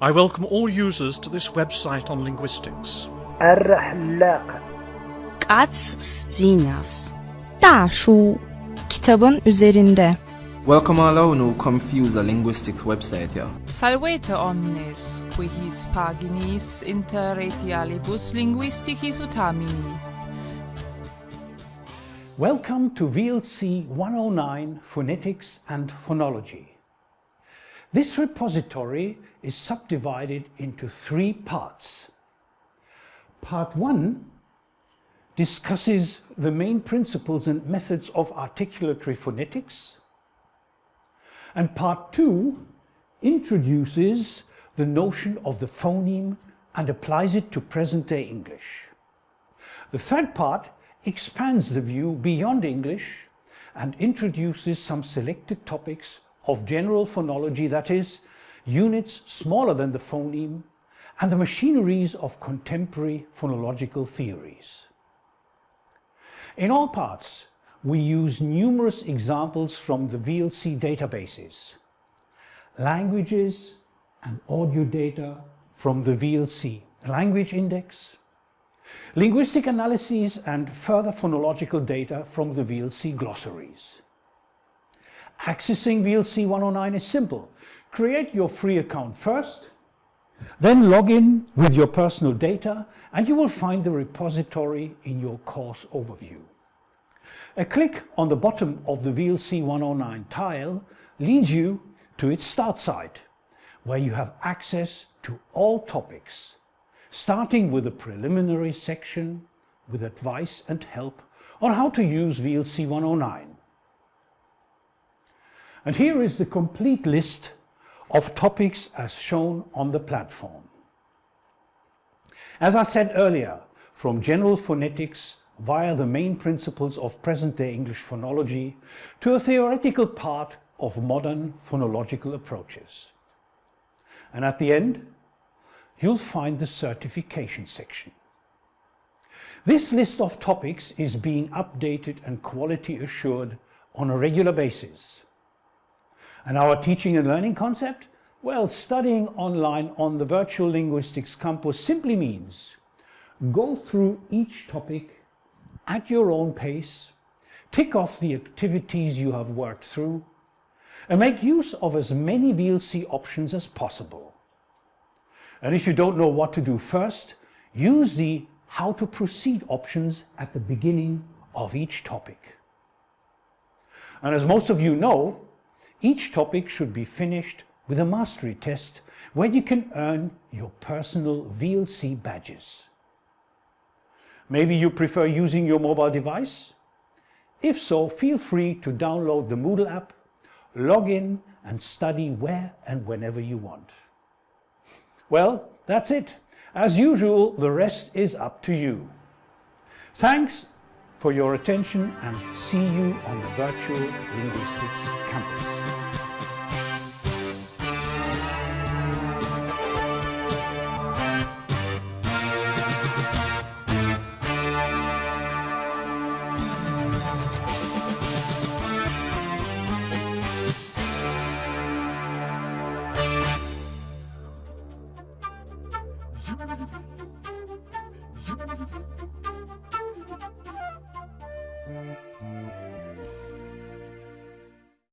I welcome all users to this website on linguistics. الرحلاق Ats Stinavs 大书 Kitabın üzerinde Welcome all who confuse the linguistics website here. Salvete omnes, qui his paginis inter retialibus linguisticis utamini. Welcome to VLC 109 Phonetics and Phonology. This repository is subdivided into three parts. Part 1 discusses the main principles and methods of articulatory phonetics. And part 2 introduces the notion of the phoneme and applies it to present-day English. The third part expands the view beyond English and introduces some selected topics of general phonology, that is, units smaller than the phoneme, and the machineries of contemporary phonological theories. In all parts, we use numerous examples from the VLC databases, languages and audio data from the VLC language index, linguistic analyses and further phonological data from the VLC glossaries. Accessing VLC 109 is simple. Create your free account first, then log in with your personal data and you will find the repository in your course overview. A click on the bottom of the VLC 109 tile leads you to its start site, where you have access to all topics, starting with a preliminary section with advice and help on how to use VLC 109. And here is the complete list of topics as shown on the platform. As I said earlier, from general phonetics via the main principles of present-day English phonology to a theoretical part of modern phonological approaches. And at the end, you'll find the certification section. This list of topics is being updated and quality assured on a regular basis. And our teaching and learning concept? Well, studying online on the Virtual Linguistics Campus simply means go through each topic at your own pace, tick off the activities you have worked through, and make use of as many VLC options as possible. And if you don't know what to do first, use the how to proceed options at the beginning of each topic. And as most of you know, each topic should be finished with a mastery test where you can earn your personal VLC badges. Maybe you prefer using your mobile device? If so, feel free to download the Moodle app, log in and study where and whenever you want. Well, that's it. As usual, the rest is up to you. Thanks for your attention and see you on the Virtual Linguistics Campus.